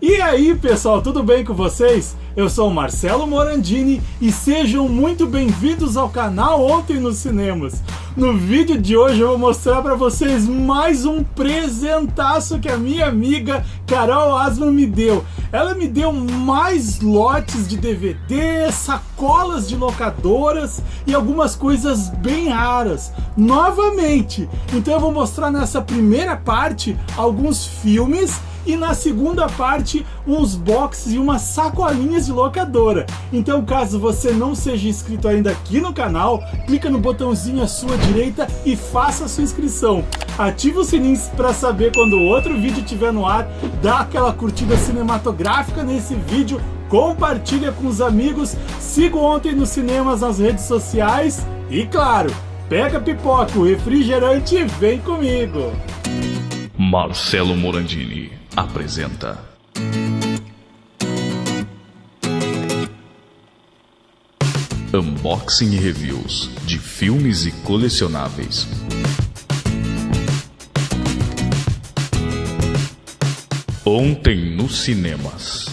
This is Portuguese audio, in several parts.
E aí pessoal, tudo bem com vocês? Eu sou Marcelo Morandini e sejam muito bem-vindos ao canal Ontem nos Cinemas. No vídeo de hoje eu vou mostrar para vocês mais um presentaço que a minha amiga Carol Asman me deu. Ela me deu mais lotes de DVD, sacolas de locadoras e algumas coisas bem raras, novamente. Então eu vou mostrar nessa primeira parte alguns filmes e na segunda parte uns boxes e umas sacolinhas de locadora. Então caso você não seja inscrito ainda aqui no canal, clica no botãozinho à sua direita e faça a sua inscrição. Ative o sininho para saber quando outro vídeo estiver no ar, dá aquela curtida cinematográfica nesse vídeo, compartilha com os amigos, siga ontem nos cinemas nas redes sociais e claro, pega pipoca, o refrigerante e vem comigo! Marcelo Morandini apresenta. Unboxing e reviews de filmes e colecionáveis. Ontem nos cinemas.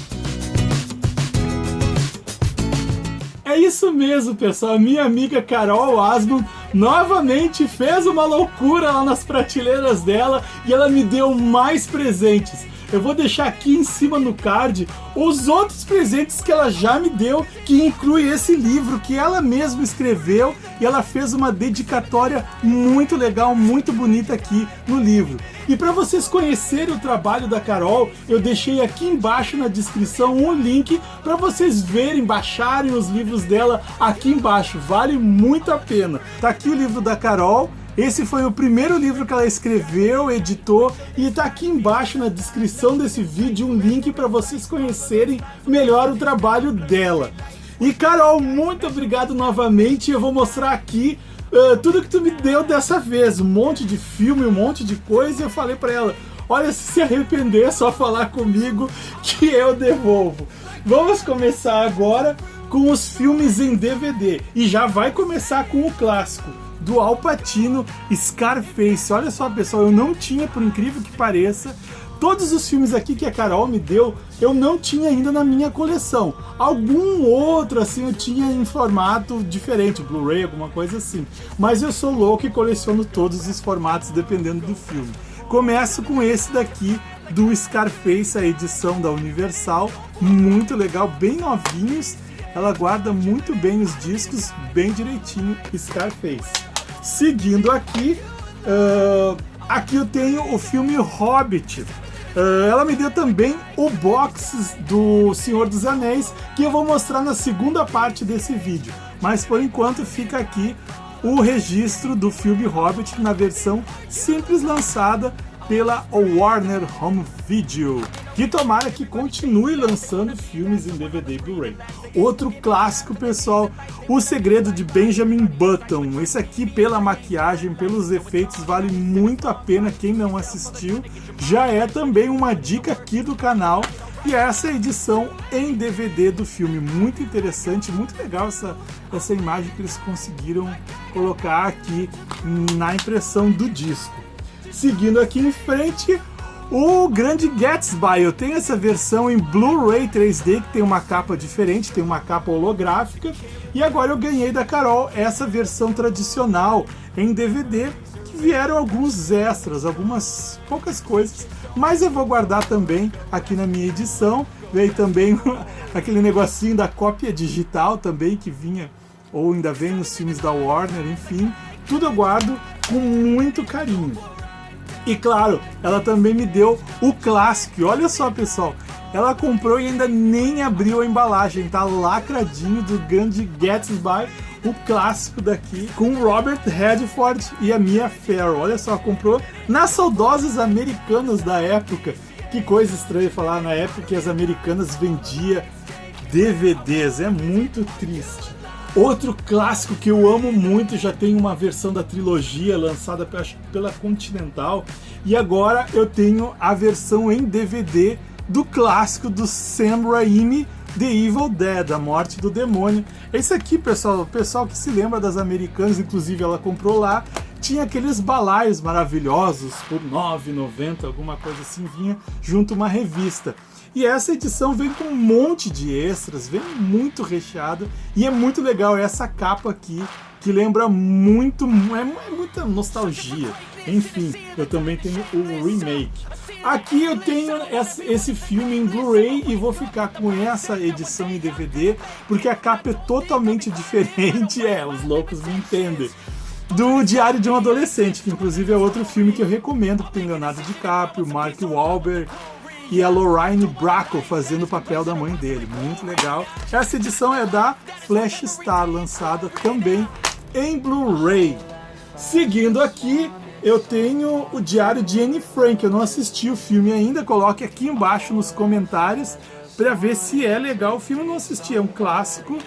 É isso mesmo, pessoal. Minha amiga Carol Asman novamente fez uma loucura lá nas prateleiras dela e ela me deu mais presentes. Eu vou deixar aqui em cima no card os outros presentes que ela já me deu, que inclui esse livro que ela mesma escreveu e ela fez uma dedicatória muito legal, muito bonita aqui no livro. E para vocês conhecerem o trabalho da Carol, eu deixei aqui embaixo na descrição um link para vocês verem, baixarem os livros dela aqui embaixo. Vale muito a pena. Tá aqui o livro da Carol, esse foi o primeiro livro que ela escreveu, editou e está aqui embaixo na descrição desse vídeo um link para vocês conhecerem melhor o trabalho dela. E Carol, muito obrigado novamente. Eu vou mostrar aqui uh, tudo que tu me deu dessa vez, um monte de filme, um monte de coisa. E eu falei para ela, olha, se se arrepender é só falar comigo que eu devolvo. Vamos começar agora com os filmes em DVD e já vai começar com o clássico do Al Pacino, Scarface. Olha só, pessoal, eu não tinha, por incrível que pareça, todos os filmes aqui que a Carol me deu, eu não tinha ainda na minha coleção. Algum outro, assim, eu tinha em formato diferente, Blu-ray, alguma coisa assim. Mas eu sou louco e coleciono todos os formatos, dependendo do filme. Começo com esse daqui, do Scarface, a edição da Universal. Muito legal, bem novinhos. Ela guarda muito bem os discos, bem direitinho, Scarface. Seguindo aqui, uh, aqui eu tenho o filme Hobbit. Uh, ela me deu também o box do Senhor dos Anéis, que eu vou mostrar na segunda parte desse vídeo. Mas por enquanto fica aqui o registro do filme Hobbit na versão simples lançada pela Warner Home Video, que tomara que continue lançando filmes em DVD e Blu-ray. Outro clássico, pessoal, O Segredo de Benjamin Button. Esse aqui, pela maquiagem, pelos efeitos, vale muito a pena quem não assistiu. Já é também uma dica aqui do canal. E essa é a edição em DVD do filme, muito interessante, muito legal essa, essa imagem que eles conseguiram colocar aqui na impressão do disco. Seguindo aqui em frente, o Grande Gatsby. Eu tenho essa versão em Blu-ray 3D que tem uma capa diferente, tem uma capa holográfica. E agora eu ganhei da Carol essa versão tradicional em DVD que vieram alguns extras, algumas poucas coisas, mas eu vou guardar também aqui na minha edição. Veio também aquele negocinho da cópia digital também que vinha ou ainda vem nos filmes da Warner, enfim, tudo eu guardo com muito carinho. E claro, ela também me deu o clássico. Olha só, pessoal, ela comprou e ainda nem abriu a embalagem, tá lacradinho do grande Gatsby, o clássico daqui, com Robert Redford e a Mia Farrow. Olha só, comprou nas saudosas americanas da época. Que coisa estranha falar na época que as americanas vendiam DVDs, é muito triste. Outro clássico que eu amo muito, já tem uma versão da trilogia lançada pela Continental, e agora eu tenho a versão em DVD do clássico do Sam Raimi, The Evil Dead, A Morte do Demônio. Esse aqui, pessoal, o pessoal que se lembra das americanas, inclusive ela comprou lá, tinha aqueles balaios maravilhosos por R$ 9,90, alguma coisa assim, vinha junto uma revista. E essa edição vem com um monte de extras, vem muito recheado e é muito legal essa capa aqui que lembra muito, é, é muita nostalgia. Enfim, eu também tenho o remake. Aqui eu tenho esse filme em Blu-ray e vou ficar com essa edição em DVD, porque a capa é totalmente diferente. É, os loucos me entendem. Do Diário de um Adolescente, que inclusive é outro filme que eu recomendo, que tem Leonardo DiCaprio, Mark Wahlberg e a Lorraine Bracco fazendo o papel da mãe dele. Muito legal. Essa edição é da Flash Star, lançada também em Blu-ray. Seguindo aqui, eu tenho o Diário de Anne Frank. Eu não assisti o filme ainda, coloque aqui embaixo nos comentários para ver se é legal. O filme eu não assisti, é um clássico,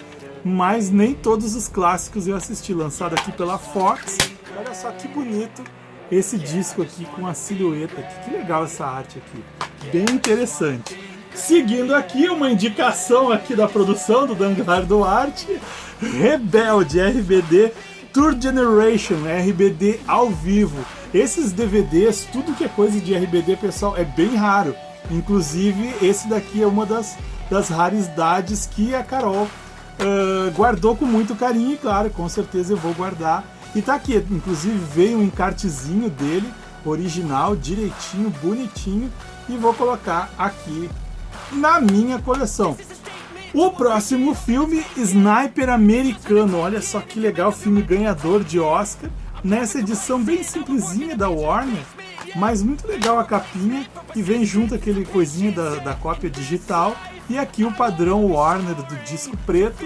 mas nem todos os clássicos eu assisti. Lançado aqui pela Fox. Olha só que bonito esse disco aqui com a silhueta. Aqui. Que legal essa arte aqui, bem interessante. Seguindo aqui, uma indicação aqui da produção do Dangar Duarte, Rebelde RBD Tour Generation, RBD ao vivo. Esses DVDs, tudo que é coisa de RBD, pessoal, é bem raro. Inclusive, esse daqui é uma das, das raridades que a Carol uh, guardou com muito carinho e, claro, com certeza eu vou guardar. E tá aqui, inclusive veio um encartezinho dele, original, direitinho, bonitinho, e vou colocar aqui na minha coleção. O próximo filme, Sniper Americano. Olha só que legal, filme ganhador de Oscar. Nessa edição bem simplesinha da Warner, mas muito legal a capinha e vem junto aquele coisinha da, da cópia digital. E aqui o padrão Warner do disco preto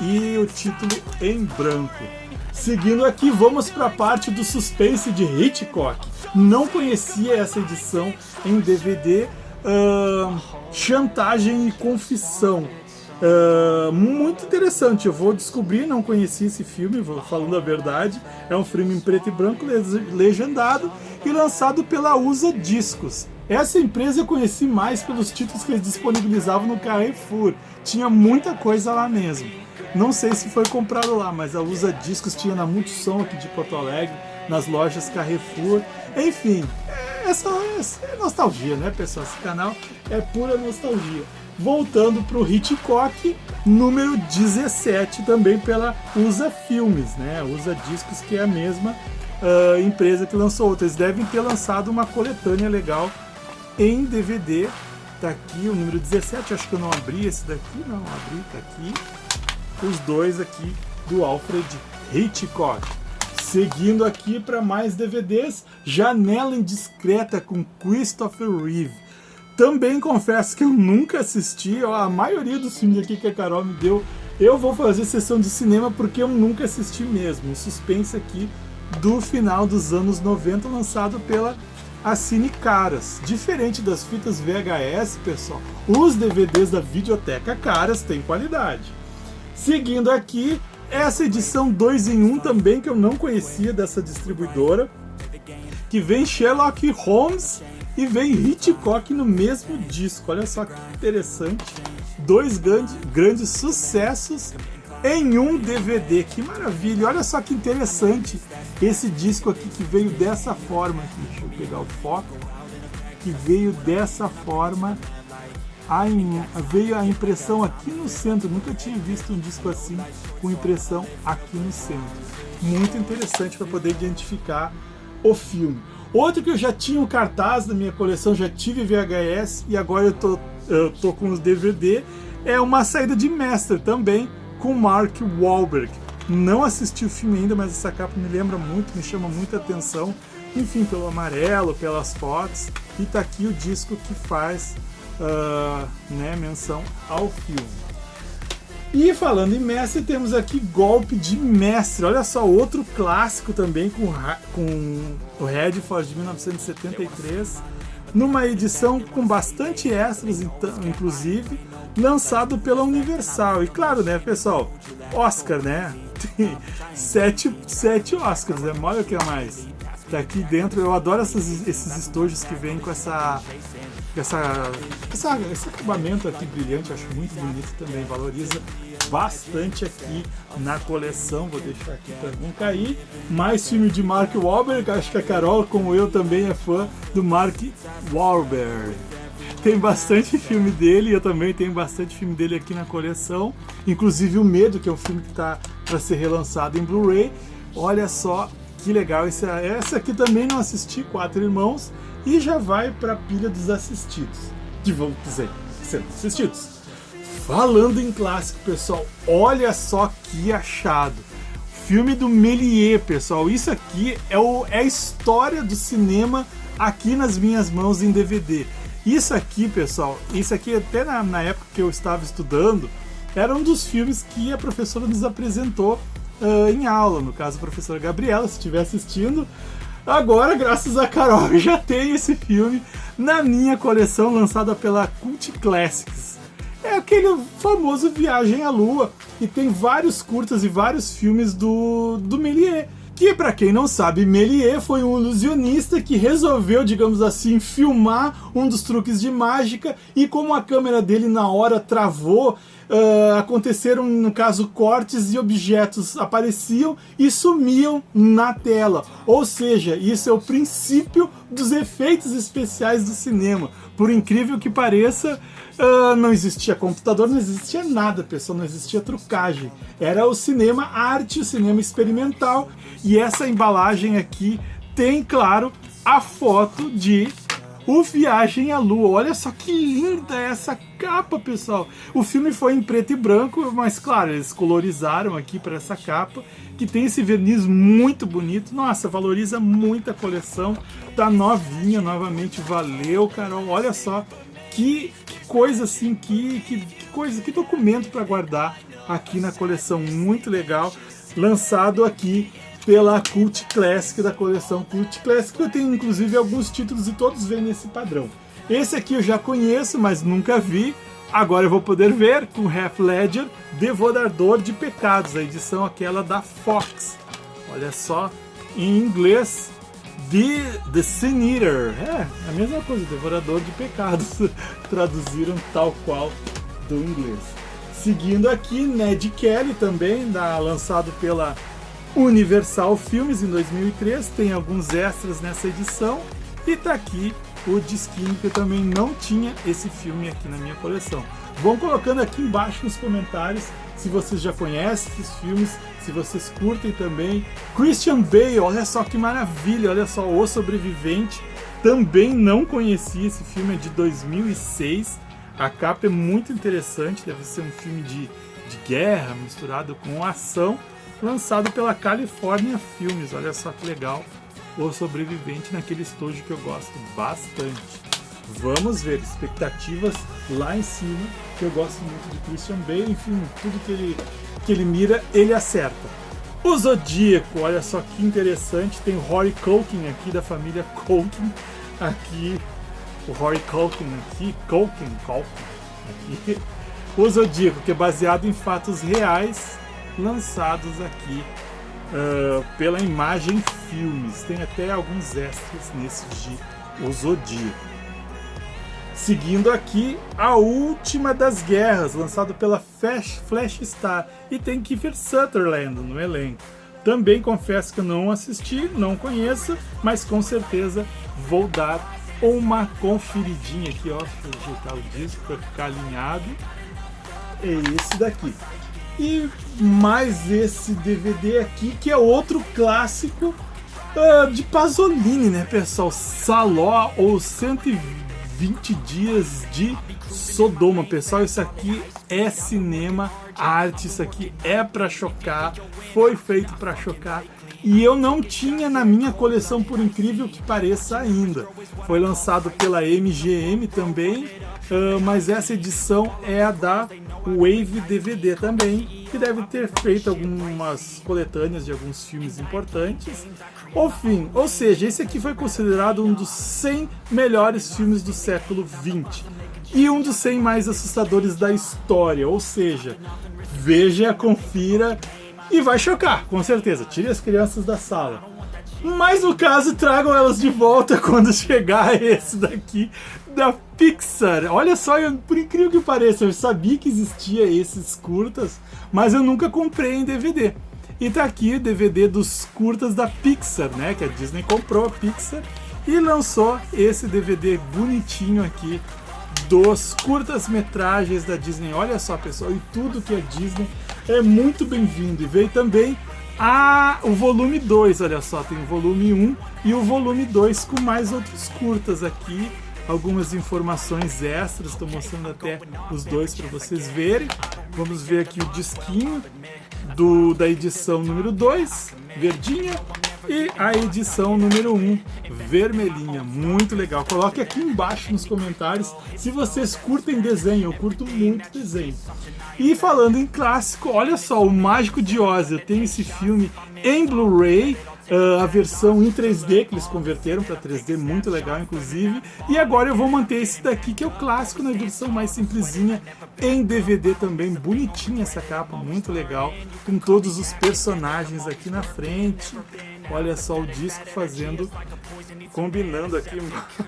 e o título em branco. Seguindo aqui, vamos para a parte do suspense de Hitchcock. Não conhecia essa edição em DVD. Uh, Chantagem e Confissão. Uh, muito interessante, eu vou descobrir, não conheci esse filme, falando a verdade. É um filme em preto e branco, legendado e lançado pela USA Discos. Essa empresa eu conheci mais pelos títulos que eles disponibilizavam no Carrefour. Tinha muita coisa lá mesmo. Não sei se foi comprado lá, mas a USA Discos tinha na Multissom aqui de Porto Alegre, nas lojas Carrefour. Enfim, é, só, é nostalgia, né, pessoal? Esse canal é pura nostalgia voltando para o Hitchcock, número 17, também pela USA Filmes, né? USA Discos, que é a mesma uh, empresa que lançou outra. Eles devem ter lançado uma coletânea legal em DVD. Tá aqui o número 17, acho que eu não abri esse daqui, não, abri, tá aqui. Os dois aqui do Alfred Hitchcock. Seguindo aqui para mais DVDs, Janela Indiscreta com Christopher Reeve também confesso que eu nunca assisti, a maioria dos filmes aqui que a Carol me deu, eu vou fazer sessão de cinema porque eu nunca assisti mesmo. Um suspense aqui do final dos anos 90, lançado pela Cine Caras. Diferente das fitas VHS, pessoal, os DVDs da Videoteca Caras têm qualidade. Seguindo aqui, essa edição 2 em 1 um também, que eu não conhecia dessa distribuidora, que vem Sherlock Holmes e vem Hitchcock no mesmo disco. Olha só que interessante. Dois grandes, grandes sucessos em um DVD. Que maravilha! Olha só que interessante esse disco aqui que veio dessa forma. Deixa eu pegar o foco. Que veio dessa forma. Veio a impressão aqui no centro. Nunca tinha visto um disco assim com impressão aqui no centro. Muito interessante para poder identificar o filme. Outro que eu já tinha um cartaz na minha coleção, já tive VHS e agora eu tô, eu tô com os DVD, é uma saída de mestre também com Mark Wahlberg. Não assisti o filme ainda, mas essa capa me lembra muito, me chama muita atenção. Enfim, pelo amarelo, pelas fotos. E tá aqui o disco que faz uh, né, menção ao filme. E falando em mestre, temos aqui Golpe de Mestre. Olha só, outro clássico também com, com o Redford de 1973, numa edição com bastante extras, então, inclusive, lançado pela Universal. E claro, né, pessoal, Oscar, né? Tem sete, sete Oscars, é maior que a mais. Tá aqui dentro, eu adoro esses estojos que vêm com essa essa, essa, esse acabamento aqui brilhante, acho muito bonito também, valoriza bastante aqui na coleção, vou deixar aqui para não cair. Mais filme de Mark Wahlberg, acho que a Carol, como eu, também é fã do Mark Wahlberg. tem bastante filme dele, eu também tenho bastante filme dele aqui na coleção, inclusive o Medo, que é um filme que está para ser relançado em Blu-ray. Olha só que legal, esse, essa aqui também não assisti, Quatro Irmãos, e já vai para a pilha dos assistidos, de vamos dizer, sendo assistidos. Falando em clássico, pessoal, olha só que achado. Filme do Méliès, pessoal. Isso aqui é, o, é a história do cinema aqui nas minhas mãos em DVD. Isso aqui, pessoal, isso aqui até na, na época que eu estava estudando, era um dos filmes que a professora nos apresentou uh, em aula. No caso, a professora Gabriela, se estiver assistindo. Agora, graças a Carol, já tenho esse filme na minha coleção lançada pela Cult Classics é aquele famoso Viagem à Lua. E tem vários curtas e vários filmes do, do Méliès. Que, para quem não sabe, Méliès foi um ilusionista que resolveu, digamos assim, filmar um dos truques de mágica e como a câmera dele na hora travou, uh, aconteceram, no caso, cortes e objetos apareciam e sumiam na tela. Ou seja, isso é o princípio dos efeitos especiais do cinema. Por incrível que pareça, Uh, não existia computador, não existia nada, pessoal, não existia trucagem. Era o cinema arte, o cinema experimental. E essa embalagem aqui tem, claro, a foto de o Viagem à Lua. Olha só que linda essa capa, pessoal. O filme foi em preto e branco, mas claro, eles colorizaram aqui para essa capa, que tem esse verniz muito bonito. Nossa, valoriza muito a coleção. Tá novinha novamente, valeu, Carol. Olha só que, que coisa assim, que, que, que, coisa, que documento para guardar aqui na coleção, muito legal, lançado aqui pela Cult Classic da coleção Cult Classic. Eu tenho inclusive alguns títulos e todos vêm nesse padrão. Esse aqui eu já conheço, mas nunca vi. Agora eu vou poder ver com Half Ledger, Devorador de Pecados, a edição aquela da Fox. Olha só, em inglês, The, The Sin Eater. É, a mesma coisa, Devorador de Pecados. Traduziram tal qual do inglês. Seguindo aqui, Ned Kelly também, da, lançado pela Universal Filmes em 2003. Tem alguns extras nessa edição. E tá aqui o disquinho que eu também não tinha esse filme aqui na minha coleção. Vão colocando aqui embaixo nos comentários se vocês já conhecem esses filmes, se vocês curtem também. Christian Bale, olha só que maravilha, olha só, O Sobrevivente. Também não conheci esse filme, é de 2006. A capa é muito interessante, deve ser um filme de, de guerra misturado com ação, lançado pela California Filmes. Olha só que legal, O Sobrevivente naquele estúdio que eu gosto bastante. Vamos ver, expectativas lá em cima, que eu gosto muito de Christian Bale, enfim, tudo que ele, que ele mira, ele acerta. O Zodíaco, olha só que interessante, tem o Rory Culkin aqui, da família Culkin, aqui, o Rory Culkin aqui, Culkin, Culkin, aqui. O Zodíaco, que é baseado em fatos reais, lançados aqui uh, pela Imagem Filmes. Tem até alguns extras nesse de O Zodíaco. Seguindo aqui, A Última das Guerras, lançado pela Flash, Flash Star, e tem Kiefer Sutherland no elenco. Também confesso que não assisti, não conheço, mas com certeza vou dar uma conferidinha aqui, ó, eu ajeitar o disco para ficar alinhado. É esse daqui. E mais esse DVD aqui, que é outro clássico uh, de Pasolini, né, pessoal? Saló ou 120 20 dias de Sodoma, pessoal. Isso aqui é cinema, arte, isso aqui é para chocar, foi feito para chocar. E eu não tinha na minha coleção, por incrível que pareça ainda. Foi lançado pela MGM também, uh, mas essa edição é a da Wave DVD também, que deve ter feito algumas coletâneas de alguns filmes importantes. O fim, ou seja, esse aqui foi considerado um dos 100 melhores filmes do século 20 e um dos 100 mais assustadores da história, ou seja, veja, confira e vai chocar, com certeza. Tire as crianças da sala. Mas no caso, tragam elas de volta quando chegar esse daqui da Pixar. Olha só, eu, por incrível que pareça, eu sabia que existia esses curtas, mas eu nunca comprei em DVD. E tá aqui o DVD dos curtas da Pixar, né? Que a Disney comprou a Pixar e lançou esse DVD bonitinho aqui dos curtas-metragens da Disney. Olha só, pessoal, e tudo que é Disney é muito bem-vindo. E veio também a, o volume 2, olha só, tem o volume 1 e o volume 2 com mais outros curtas aqui. Algumas informações extras, estou mostrando até os dois para vocês verem. Vamos ver aqui o disquinho do, da edição número 2, verdinha, e a edição número 1, vermelhinha, muito legal. Coloque aqui embaixo nos comentários se vocês curtem desenho, eu curto muito desenho. E falando em clássico, olha só, o Mágico de Oz, eu tenho esse filme em Blu-ray, Uh, a versão em 3D que eles converteram para 3D, muito legal inclusive. E agora eu vou manter esse daqui que é o clássico na versão mais simplesinha em DVD também, bonitinha essa capa, muito legal, com todos os personagens aqui na frente. Olha só o disco fazendo, combinando aqui,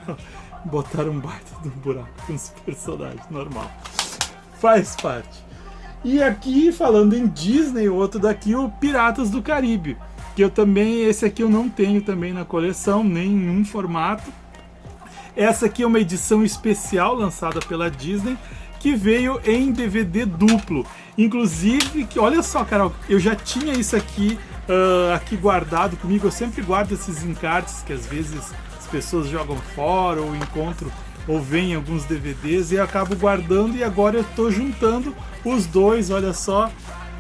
botaram um baita do buraco com os personagens, normal. Faz parte. E aqui, falando em Disney, outro daqui, o Piratas do Caribe que eu também, esse aqui eu não tenho também na coleção, nenhum formato. Essa aqui é uma edição especial lançada pela Disney, que veio em DVD duplo. Inclusive, que olha só, Carol, eu já tinha isso aqui, uh, aqui guardado comigo. Eu sempre guardo esses encartes que às vezes as pessoas jogam fora ou encontro ou vem alguns DVDs e eu acabo guardando e agora eu estou juntando os dois, olha só,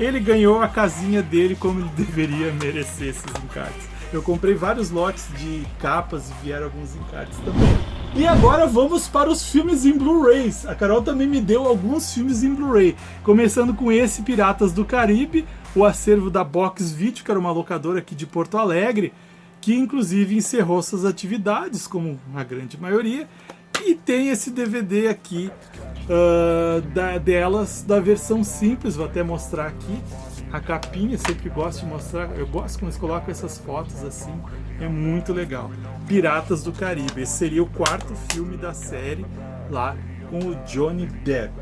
ele ganhou a casinha dele como ele deveria merecer esses encartes. Eu comprei vários lotes de capas e vieram alguns encartes também. E agora vamos para os filmes em Blu-rays. A Carol também me deu alguns filmes em Blu-ray, começando com esse Piratas do Caribe, o acervo da Box Video, que era uma locadora aqui de Porto Alegre, que inclusive encerrou suas atividades, como a grande maioria, e tem esse DVD aqui uh, da, delas, da versão simples, vou até mostrar aqui. A capinha, sempre gosto de mostrar, eu gosto quando eles colocam essas fotos assim, é muito legal. Piratas do Caribe, esse seria o quarto filme da série lá com o Johnny Depp.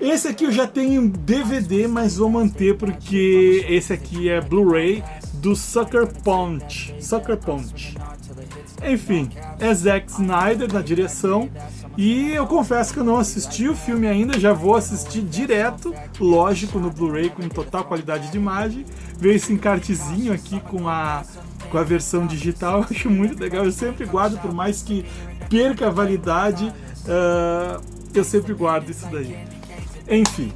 Esse aqui eu já tenho DVD, mas vou manter porque esse aqui é Blu-ray do Sucker Punch. Sucker Punch. Enfim, é Zack Snyder na direção. E eu confesso que eu não assisti o filme ainda, já vou assistir direto, lógico, no Blu-ray com total qualidade de imagem. Veio esse encartezinho aqui com a, com a versão digital, acho muito legal. Eu sempre guardo, por mais que perca a validade, uh, eu sempre guardo isso daí. Enfim,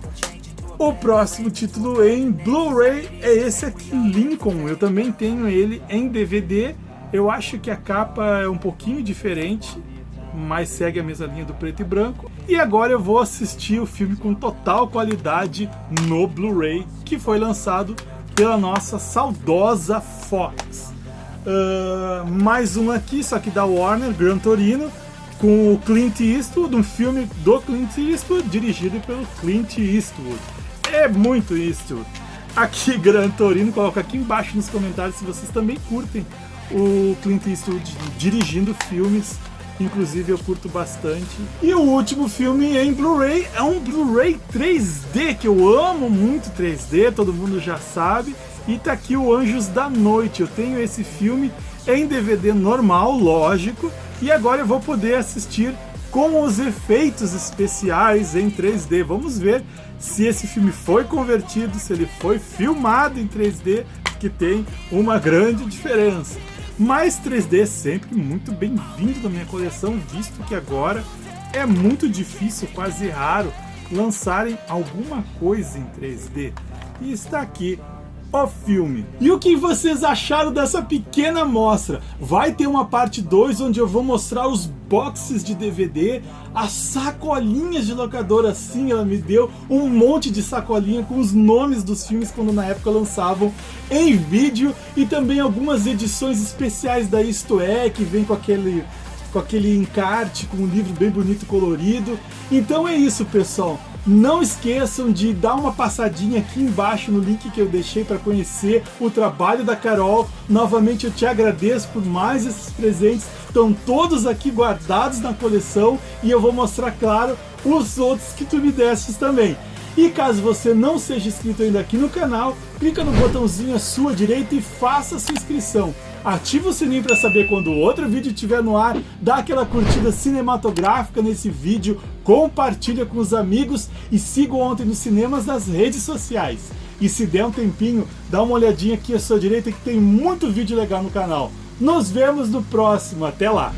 o próximo título em Blu-ray é esse aqui, Lincoln. Eu também tenho ele em DVD eu acho que a capa é um pouquinho diferente, mas segue a mesma linha do preto e branco. E agora eu vou assistir o filme com total qualidade no Blu-ray, que foi lançado pela nossa saudosa Fox. Uh, mais um aqui, só que da Warner, Gran Torino, com o Clint Eastwood, um filme do Clint Eastwood, dirigido pelo Clint Eastwood. É muito Eastwood. Aqui, Gran Torino, coloca aqui embaixo nos comentários se vocês também curtem o Clint Eastwood dirigindo filmes, inclusive eu curto bastante. E o último filme em Blu-ray é um Blu-ray 3D, que eu amo muito 3D, todo mundo já sabe. E tá aqui o Anjos da Noite. Eu tenho esse filme em DVD normal, lógico, e agora eu vou poder assistir com os efeitos especiais em 3D. Vamos ver se esse filme foi convertido, se ele foi filmado em 3D, que tem uma grande diferença. Mas 3D sempre muito bem-vindo na minha coleção, visto que agora é muito difícil, quase raro, lançarem alguma coisa em 3D. E está aqui o filme. E o que vocês acharam dessa pequena mostra? Vai ter uma parte 2 onde eu vou mostrar os boxes de DVD, as sacolinhas de locadora, sim, ela me deu um monte de sacolinha com os nomes dos filmes quando na época lançavam em vídeo e também algumas edições especiais da Isto É, que vem com aquele com aquele encarte, com um livro bem bonito colorido. Então é isso, pessoal. Não esqueçam de dar uma passadinha aqui embaixo no link que eu deixei para conhecer o trabalho da Carol. Novamente eu te agradeço por mais esses presentes. Estão todos aqui guardados na coleção e eu vou mostrar, claro, os outros que tu me destes também. E caso você não seja inscrito ainda aqui no canal, clica no botãozinho à sua direita e faça sua inscrição. Ativa o sininho para saber quando outro vídeo estiver no ar, dá aquela curtida cinematográfica nesse vídeo, compartilha com os amigos e siga Ontem nos Cinemas nas redes sociais. E se der um tempinho, dá uma olhadinha aqui à sua direita que tem muito vídeo legal no canal. Nos vemos no próximo, até lá!